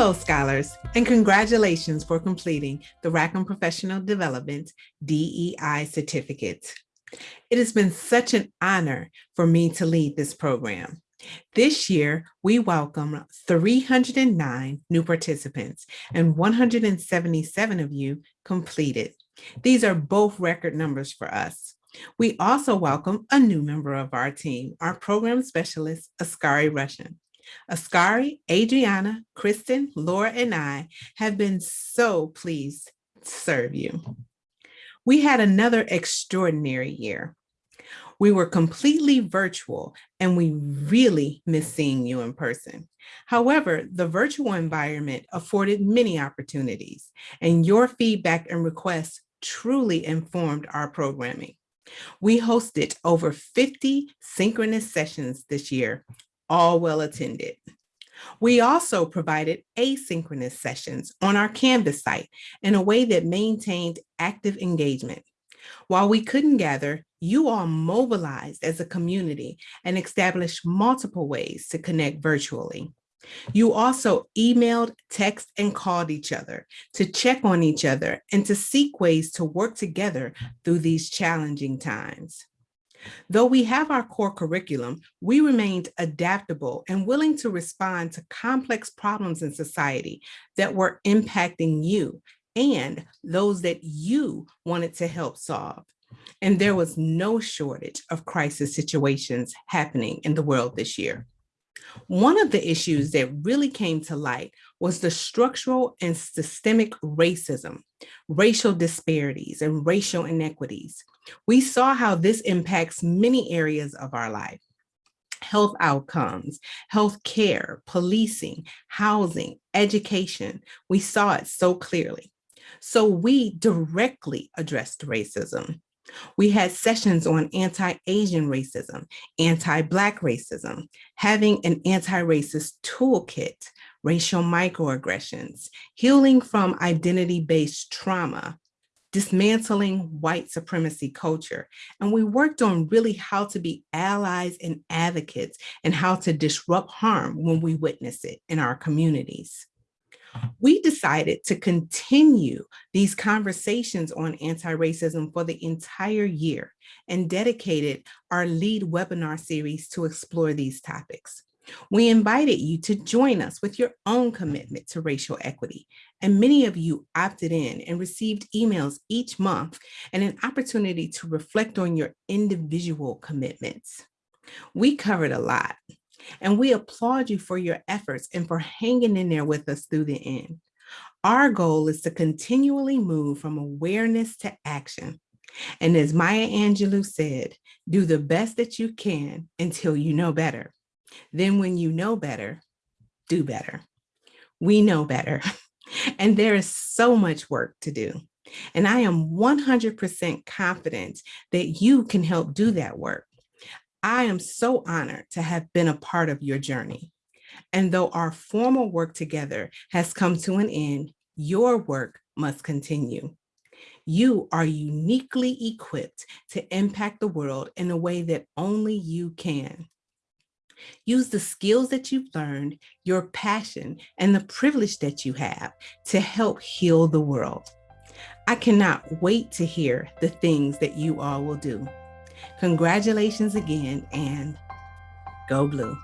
Hello, scholars, and congratulations for completing the Rackham Professional Development DEI certificate. It has been such an honor for me to lead this program. This year, we welcome 309 new participants and 177 of you completed. These are both record numbers for us. We also welcome a new member of our team, our program specialist, Askari Russian. Askari, Adriana, Kristen, Laura, and I have been so pleased to serve you. We had another extraordinary year. We were completely virtual and we really miss seeing you in person. However, the virtual environment afforded many opportunities and your feedback and requests truly informed our programming. We hosted over 50 synchronous sessions this year, all well attended. We also provided asynchronous sessions on our Canvas site in a way that maintained active engagement. While we couldn't gather, you all mobilized as a community and established multiple ways to connect virtually. You also emailed, text, and called each other to check on each other and to seek ways to work together through these challenging times. Though we have our core curriculum, we remained adaptable and willing to respond to complex problems in society that were impacting you and those that you wanted to help solve. And there was no shortage of crisis situations happening in the world this year. One of the issues that really came to light was the structural and systemic racism, racial disparities, and racial inequities. We saw how this impacts many areas of our life health outcomes, health care, policing, housing, education. We saw it so clearly. So we directly addressed racism. We had sessions on anti-Asian racism, anti-Black racism, having an anti-racist toolkit, racial microaggressions, healing from identity-based trauma, dismantling white supremacy culture. And we worked on really how to be allies and advocates and how to disrupt harm when we witness it in our communities we decided to continue these conversations on anti-racism for the entire year and dedicated our lead webinar series to explore these topics. We invited you to join us with your own commitment to racial equity, and many of you opted in and received emails each month and an opportunity to reflect on your individual commitments. We covered a lot, and we applaud you for your efforts and for hanging in there with us through the end. Our goal is to continually move from awareness to action. And as Maya Angelou said, do the best that you can until you know better. Then when you know better, do better. We know better. And there is so much work to do. And I am 100% confident that you can help do that work. I am so honored to have been a part of your journey. And though our formal work together has come to an end, your work must continue. You are uniquely equipped to impact the world in a way that only you can. Use the skills that you've learned, your passion, and the privilege that you have to help heal the world. I cannot wait to hear the things that you all will do. Congratulations again and go blue.